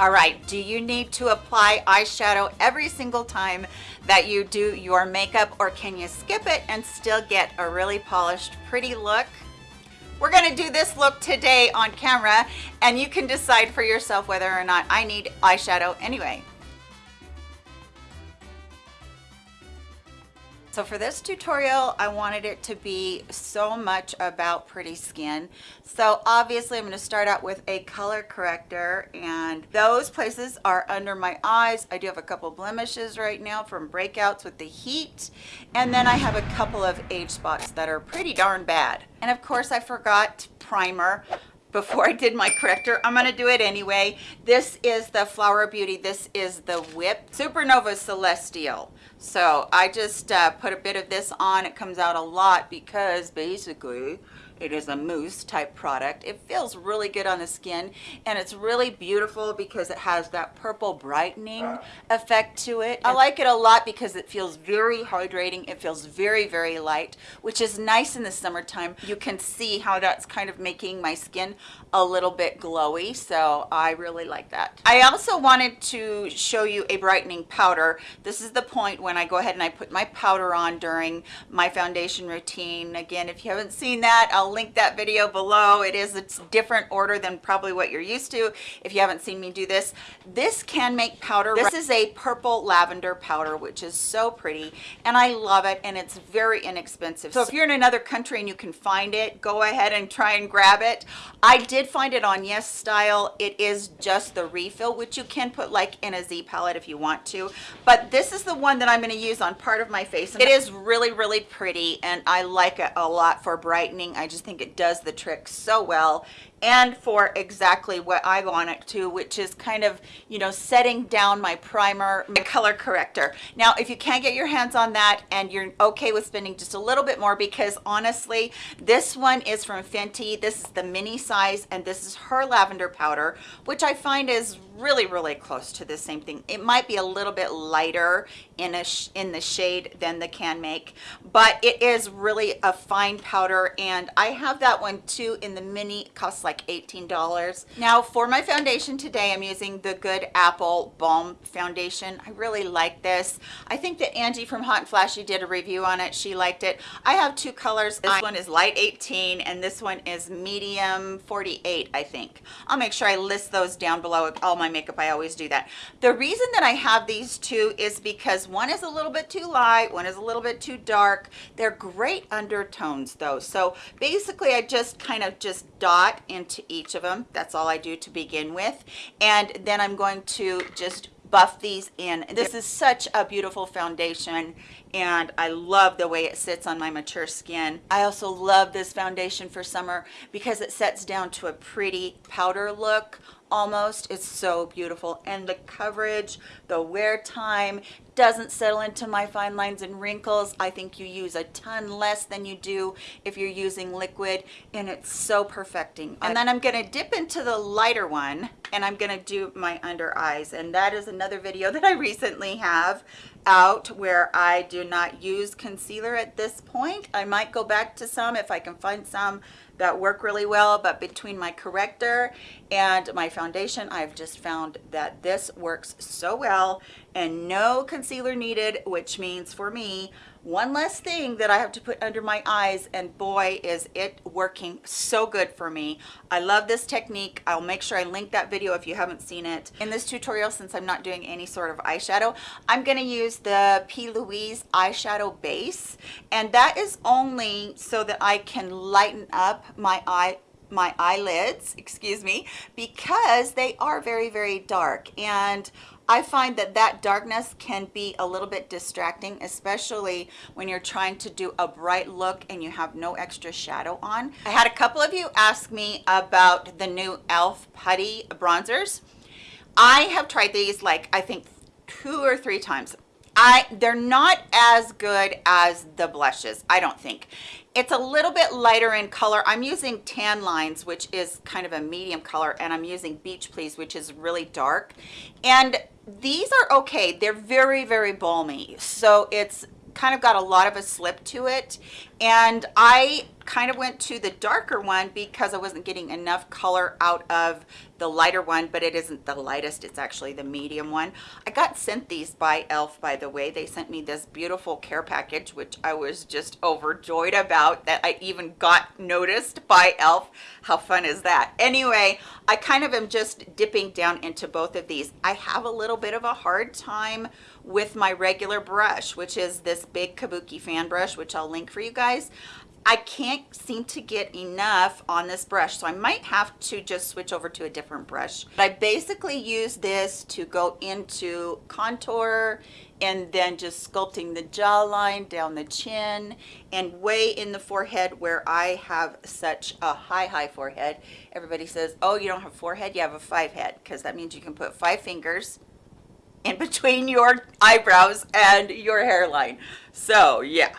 All right, do you need to apply eyeshadow every single time that you do your makeup or can you skip it and still get a really polished, pretty look? We're gonna do this look today on camera and you can decide for yourself whether or not I need eyeshadow anyway. So for this tutorial, I wanted it to be so much about pretty skin. So obviously I'm gonna start out with a color corrector and those places are under my eyes. I do have a couple blemishes right now from breakouts with the heat. And then I have a couple of age spots that are pretty darn bad. And of course I forgot primer before I did my corrector. I'm gonna do it anyway. This is the Flower Beauty. This is the Whip Supernova Celestial. So I just uh, put a bit of this on. It comes out a lot because basically it is a mousse type product. It feels really good on the skin and it's really beautiful because it has that purple brightening effect to it. I like it a lot because it feels very hydrating. It feels very, very light, which is nice in the summertime. You can see how that's kind of making my skin a little bit glowy. So I really like that. I also wanted to show you a brightening powder. This is the point when I go ahead and I put my powder on during my foundation routine. Again, if you haven't seen that, I'll I'll link that video below. It is a different order than probably what you're used to if you haven't seen me do this. This Canmake powder. This is a purple lavender powder, which is so pretty and I love it and it's very inexpensive. So if you're in another country and you can find it, go ahead and try and grab it. I did find it on YesStyle. It is just the refill, which you can put like in a Z palette if you want to. But this is the one that I'm going to use on part of my face. It is really, really pretty and I like it a lot for brightening. I just just think it does the trick so well and for exactly what I want it to, which is kind of, you know, setting down my primer, my color corrector. Now, if you can't get your hands on that and you're okay with spending just a little bit more, because honestly, this one is from Fenty. This is the mini size, and this is her lavender powder, which I find is really, really close to the same thing. It might be a little bit lighter in a in the shade than the Canmake, but it is really a fine powder, and I have that one too in the mini, costs like $18. Now for my foundation today, I'm using the Good Apple Balm Foundation. I really like this. I think that Angie from Hot and Flashy did a review on it. She liked it. I have two colors. This one is light 18 and this one is medium 48, I think. I'll make sure I list those down below. All my makeup, I always do that. The reason that I have these two is because one is a little bit too light, one is a little bit too dark. They're great undertones though. So basically I just kind of just dot into each of them. That's all I do to begin with. And then I'm going to just buff these in. This is such a beautiful foundation and I love the way it sits on my mature skin. I also love this foundation for summer because it sets down to a pretty powder look almost it's so beautiful. And the coverage the wear time doesn't settle into my fine lines and wrinkles. I think you use a ton less than you do if you're using liquid and it's so perfecting. And then i'm going to dip into the lighter one and i'm going to do my under eyes. And that is another video that i recently have out where I do not use concealer at this point. I might go back to some if I can find some that work really well, but between my corrector and my foundation, I've just found that this works so well and no concealer needed, which means for me, one less thing that I have to put under my eyes and boy is it working so good for me. I love this technique. I'll make sure I link that video if you haven't seen it. In this tutorial, since I'm not doing any sort of eyeshadow, I'm gonna use the P. Louise eyeshadow base and that is only so that I can lighten up my eye my eyelids excuse me because they are very very dark and I find that that darkness can be a little bit distracting, especially when you're trying to do a bright look and you have no extra shadow on. I had a couple of you ask me about the new e.l.f. putty bronzers. I have tried these like I think two or three times. I they're not as good as the blushes, I don't think. It's a little bit lighter in color. I'm using Tan Lines, which is kind of a medium color, and I'm using Beach Please, which is really dark. And these are okay they're very very balmy so it's kind of got a lot of a slip to it and i kind of went to the darker one because I wasn't getting enough color out of the lighter one, but it isn't the lightest. It's actually the medium one. I got sent these by e.l.f. by the way. They sent me this beautiful care package, which I was just overjoyed about that I even got noticed by e.l.f. How fun is that? Anyway, I kind of am just dipping down into both of these. I have a little bit of a hard time with my regular brush, which is this big Kabuki fan brush, which I'll link for you guys. I can't seem to get enough on this brush, so I might have to just switch over to a different brush. But I basically use this to go into contour and then just sculpting the jawline down the chin and way in the forehead where I have such a high, high forehead. Everybody says, oh, you don't have forehead, you have a five head, because that means you can put five fingers in between your eyebrows and your hairline. So yeah,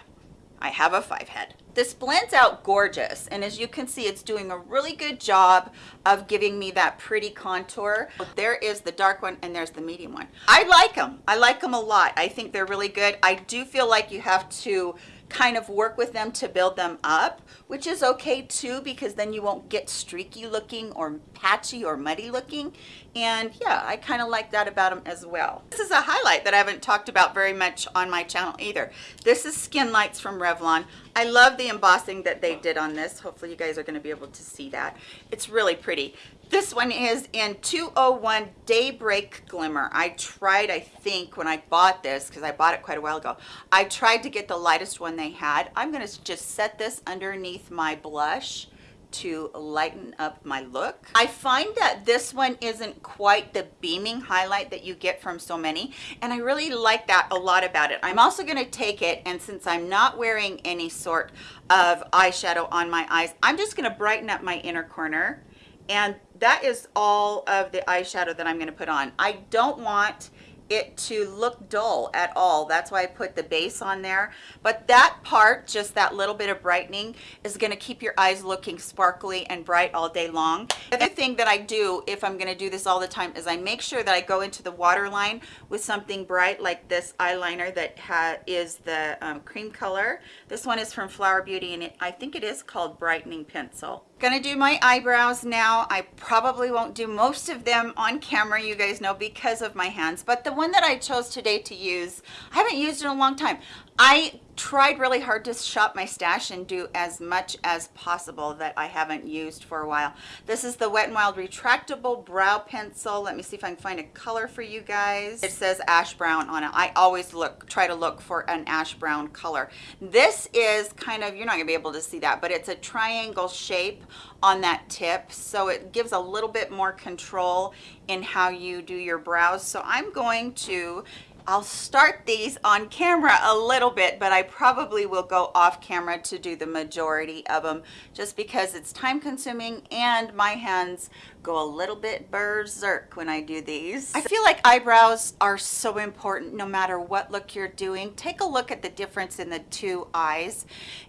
I have a five head. This blends out gorgeous. And as you can see, it's doing a really good job of giving me that pretty contour. There is the dark one and there's the medium one. I like them. I like them a lot. I think they're really good. I do feel like you have to kind of work with them to build them up, which is okay too, because then you won't get streaky looking or patchy or muddy looking. And yeah, I kind of like that about them as well. This is a highlight that I haven't talked about very much on my channel either. This is Skin Lights from Revlon. I love the embossing that they did on this. Hopefully you guys are gonna be able to see that. It's really pretty. This one is in 201 Daybreak Glimmer. I tried, I think, when I bought this, because I bought it quite a while ago, I tried to get the lightest one they had. I'm going to just set this underneath my blush to lighten up my look. I find that this one isn't quite the beaming highlight that you get from so many and I really like that a lot about it. I'm also going to take it and since I'm not wearing any sort of eyeshadow on my eyes, I'm just going to brighten up my inner corner and that is all of the eyeshadow that I'm going to put on. I don't want it to look dull at all. That's why I put the base on there. But that part, just that little bit of brightening, is going to keep your eyes looking sparkly and bright all day long. The other thing that I do, if I'm going to do this all the time, is I make sure that I go into the waterline with something bright like this eyeliner that is the um, cream color. This one is from Flower Beauty, and it, I think it is called Brightening Pencil. Gonna do my eyebrows now. I probably won't do most of them on camera, you guys know, because of my hands. But the one that I chose today to use, I haven't used in a long time. I tried really hard to shop my stash and do as much as possible that I haven't used for a while. This is the Wet n Wild retractable brow pencil. Let me see if I can find a color for you guys. It says ash brown on it. I always look, try to look for an ash brown color. This is kind of, you're not gonna be able to see that, but it's a triangle shape on that tip. So it gives a little bit more control in how you do your brows. So I'm going to I'll start these on camera a little bit, but I probably will go off camera to do the majority of them just because it's time consuming and my hands go a little bit berserk when I do these. I feel like eyebrows are so important no matter what look you're doing. Take a look at the difference in the two eyes.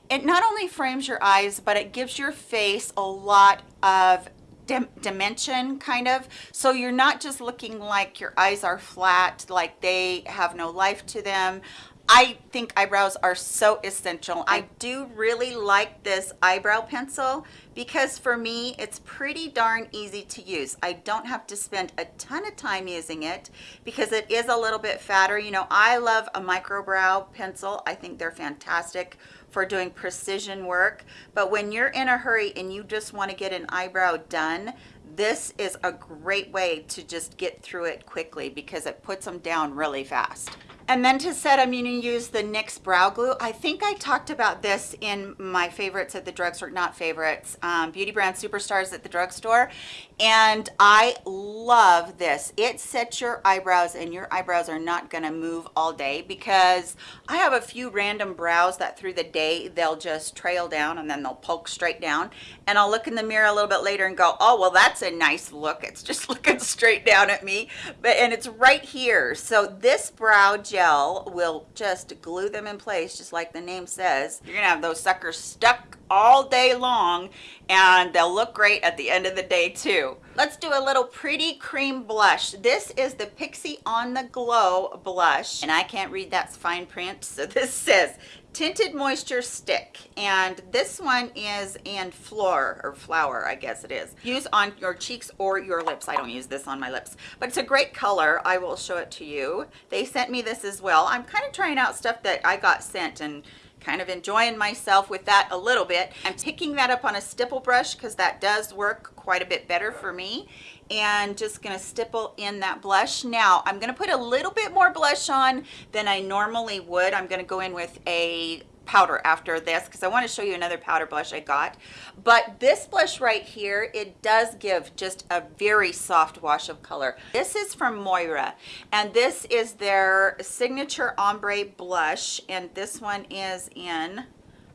It not only frames your eyes, but it gives your face a lot of dim dimension kind of. So you're not just looking like your eyes are flat like they have no life to them I think eyebrows are so essential. I do really like this eyebrow pencil because for me, it's pretty darn easy to use. I don't have to spend a ton of time using it because it is a little bit fatter. You know, I love a micro brow pencil. I think they're fantastic for doing precision work. But when you're in a hurry and you just want to get an eyebrow done, this is a great way to just get through it quickly because it puts them down really fast. And then to set, I'm going to use the NYX Brow Glue. I think I talked about this in my favorites at the drugstore, not favorites, um, Beauty Brand Superstars at the drugstore. And I love this. It sets your eyebrows and your eyebrows are not going to move all day because I have a few random brows that through the day, they'll just trail down and then they'll poke straight down. And I'll look in the mirror a little bit later and go, oh, well, that's a nice look. It's just looking straight down at me. But And it's right here. So this brow gel gel will just glue them in place just like the name says you're gonna have those suckers stuck all day long and they'll look great at the end of the day too let's do a little pretty cream blush this is the Pixi on the glow blush and i can't read that fine print so this says Tinted Moisture Stick. And this one is in Floor, or Flower, I guess it is. Use on your cheeks or your lips. I don't use this on my lips, but it's a great color. I will show it to you. They sent me this as well. I'm kind of trying out stuff that I got sent and kind of enjoying myself with that a little bit. I'm picking that up on a stipple brush because that does work quite a bit better for me and just gonna stipple in that blush. Now, I'm gonna put a little bit more blush on than I normally would. I'm gonna go in with a powder after this because I want to show you another powder blush I got. But this blush right here, it does give just a very soft wash of color. This is from Moira and this is their signature ombre blush and this one is in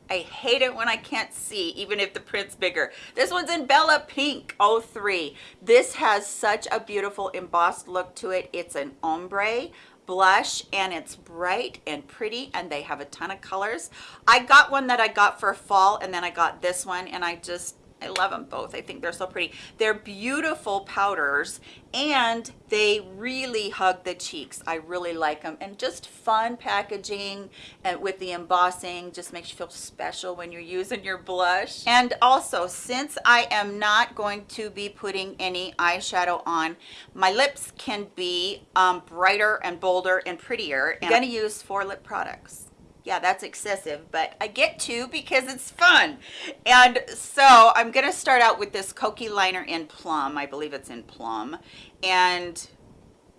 I hate it when I can't see, even if the print's bigger. This one's in Bella Pink 03. This has such a beautiful embossed look to it. It's an ombre blush and it's bright and pretty and they have a ton of colors. I got one that I got for fall and then I got this one and I just I love them both. I think they're so pretty. They're beautiful powders and they really hug the cheeks. I really like them and just fun packaging and with the embossing just makes you feel special when you're using your blush. And also since I am not going to be putting any eyeshadow on, my lips can be um, brighter and bolder and prettier. And I'm gonna use four lip products yeah that's excessive but i get to because it's fun. And so i'm gonna start out with this Kokie liner in plum. I believe it's in plum. And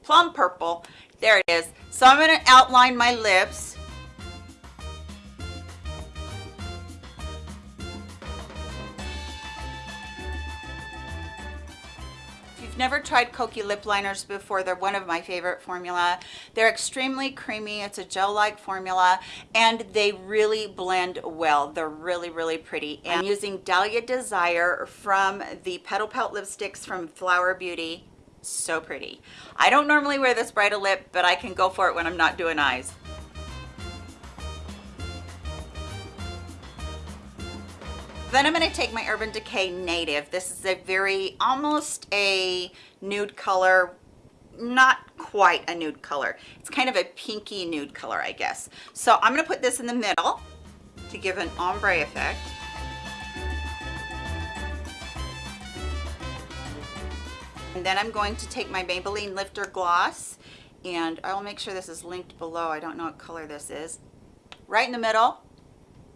plum purple. There it is. So i'm going to outline my lips never tried Kokie lip liners before, they're one of my favorite formula. They're extremely creamy. It's a gel-like formula and they really blend well. They're really, really pretty. And I'm using Dahlia Desire from the Petal Pout lipsticks from Flower Beauty. So pretty. I don't normally wear this bright a lip, but I can go for it when I'm not doing eyes. Then I'm going to take my Urban Decay Native. This is a very, almost a nude color, not quite a nude color. It's kind of a pinky nude color, I guess. So I'm going to put this in the middle to give an ombre effect. And then I'm going to take my Maybelline Lifter Gloss and I'll make sure this is linked below. I don't know what color this is. Right in the middle.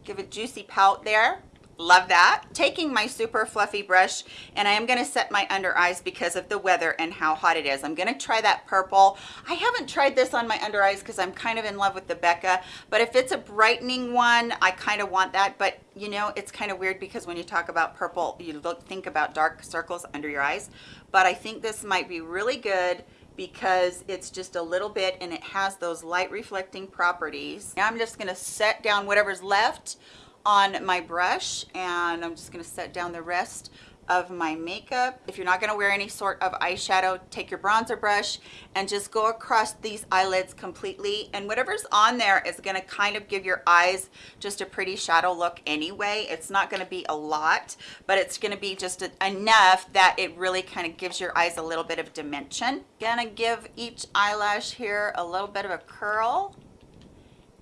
Give a juicy pout there love that. Taking my super fluffy brush and i am going to set my under eyes because of the weather and how hot it is. I'm going to try that purple. I haven't tried this on my under eyes because i'm kind of in love with the becca but if it's a brightening one i kind of want that. But you know it's kind of weird because when you talk about purple you look think about dark circles under your eyes. But i think this might be really good because it's just a little bit and it has those light reflecting properties. Now i'm just going to set down whatever's left on my brush and I'm just going to set down the rest of my makeup. If you're not going to wear any sort of eyeshadow, take your bronzer brush and just go across these eyelids completely. And whatever's on there is going to kind of give your eyes just a pretty shadow look anyway. It's not going to be a lot, but it's going to be just enough that it really kind of gives your eyes a little bit of dimension. Gonna give each eyelash here a little bit of a curl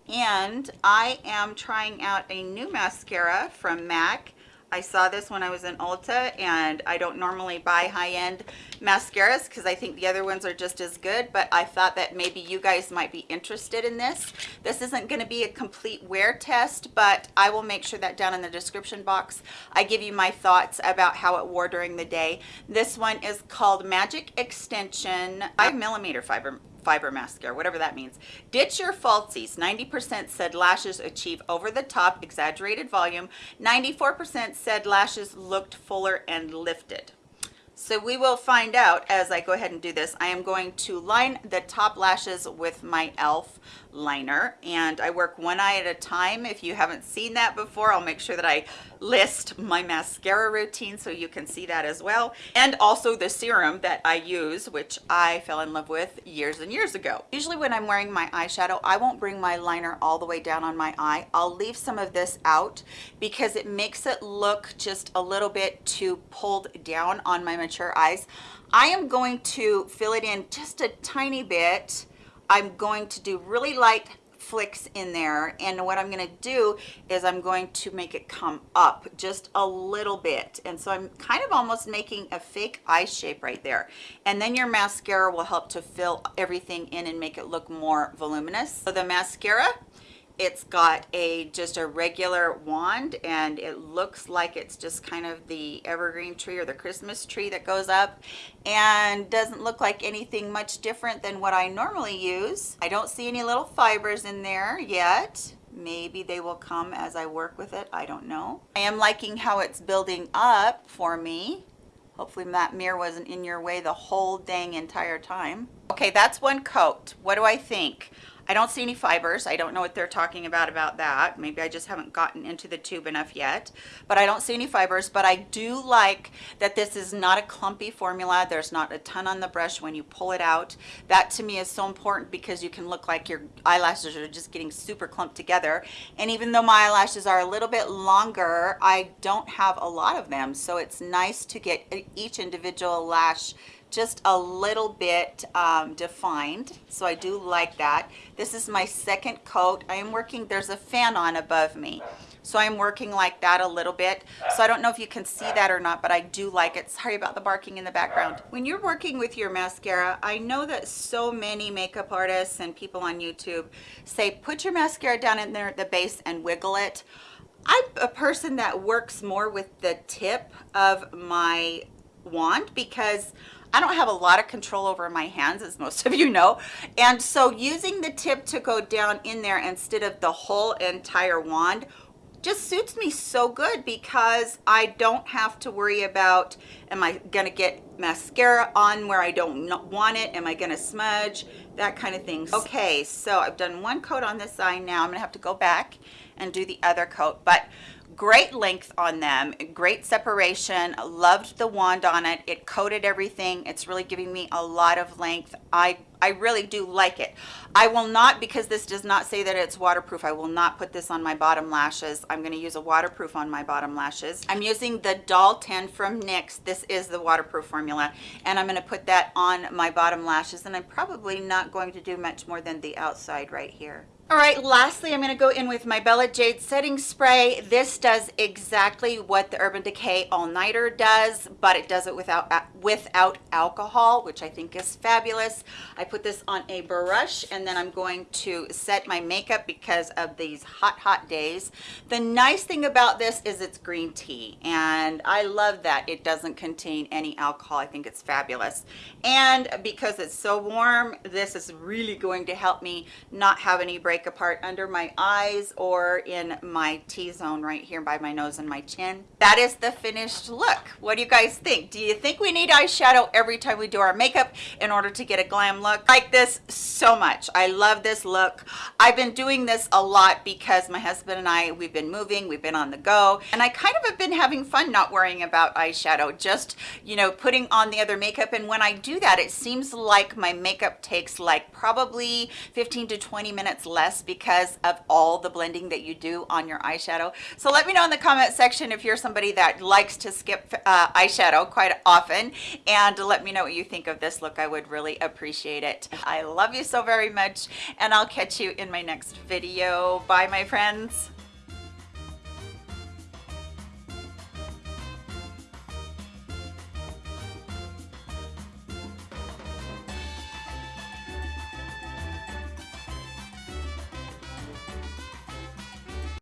and I am trying out a new mascara from MAC. I saw this when I was in Ulta and I don't normally buy high-end mascaras because I think the other ones are just as good but I thought that maybe you guys might be interested in this. This isn't going to be a complete wear test but I will make sure that down in the description box I give you my thoughts about how it wore during the day. This one is called Magic Extension 5 millimeter fiber fiber mascara, whatever that means. Ditch your falsies. 90% said lashes achieve over the top exaggerated volume. 94% said lashes looked fuller and lifted. So we will find out as I go ahead and do this. I am going to line the top lashes with my e.l.f. liner and I work one eye at a time. If you haven't seen that before, I'll make sure that I list my mascara routine so you can see that as well. And also the serum that I use, which I fell in love with years and years ago. Usually when I'm wearing my eyeshadow, I won't bring my liner all the way down on my eye. I'll leave some of this out because it makes it look just a little bit too pulled down on my mature eyes. I am going to fill it in just a tiny bit. I'm going to do really light flicks in there and what I'm going to do is I'm going to make it come up just a little bit and so I'm kind of almost making a fake eye shape right there. And then your mascara will help to fill everything in and make it look more voluminous. So the mascara it's got a just a regular wand and it looks like it's just kind of the evergreen tree or the Christmas tree that goes up and doesn't look like anything much different than what I normally use. I don't see any little fibers in there yet. Maybe they will come as I work with it. I don't know. I am liking how it's building up for me. Hopefully that mirror wasn't in your way the whole dang entire time. Okay, that's one coat. What do I think? I don't see any fibers. I don't know what they're talking about about that. Maybe I just haven't gotten into the tube enough yet, but I don't see any fibers, but I do like that this is not a clumpy formula. There's not a ton on the brush when you pull it out. That to me is so important because you can look like your eyelashes are just getting super clumped together. And even though my eyelashes are a little bit longer, I don't have a lot of them. So it's nice to get each individual lash just a little bit um, defined so I do like that. This is my second coat. I am working there's a fan on above me so I'm working like that a little bit. So I don't know if you can see that or not but I do like it. Sorry about the barking in the background. When you're working with your mascara I know that so many makeup artists and people on YouTube say put your mascara down in there at the base and wiggle it. I'm a person that works more with the tip of my wand because I don't have a lot of control over my hands, as most of you know. And so using the tip to go down in there instead of the whole entire wand just suits me so good because I don't have to worry about, am I gonna get mascara on where I don't want it? Am I gonna smudge? That kind of thing. Okay, so I've done one coat on this eye now. I'm gonna have to go back and do the other coat. But great length on them great separation loved the wand on it. It coated everything. It's really giving me a lot of length. I i really do like it. I will not because this does not say that it's waterproof i will not put this on my bottom lashes. I'm going to use a waterproof on my bottom lashes. I'm using the doll 10 from nyx this is the waterproof formula. And i'm going to put that on my bottom lashes. And i'm probably not going to do much more than the outside right here all right, lastly, I'm going to go in with my Bella Jade setting spray. This does exactly what the Urban Decay All Nighter does, but it does it without uh, without alcohol, which I think is fabulous. I put this on a brush and then I'm going to set my makeup because of these hot, hot days. The nice thing about this is it's green tea and I love that it doesn't contain any alcohol. I think it's fabulous. And because it's so warm, this is really going to help me not have any break apart under my eyes or in my T-zone right here by my nose and my chin. That is the finished look. What do you guys think? Do you think we need eyeshadow every time we do our makeup in order to get a glam look. I like this so much. I love this look. I've been doing this a lot because my husband and I, we've been moving, we've been on the go, and I kind of have been having fun not worrying about eyeshadow, just, you know, putting on the other makeup. And when I do that, it seems like my makeup takes like probably 15 to 20 minutes because of all the blending that you do on your eyeshadow. So let me know in the comment section if you're somebody that likes to skip uh, eyeshadow quite often and let me know what you think of this look. I would really appreciate it. I love you so very much and I'll catch you in my next video. Bye my friends.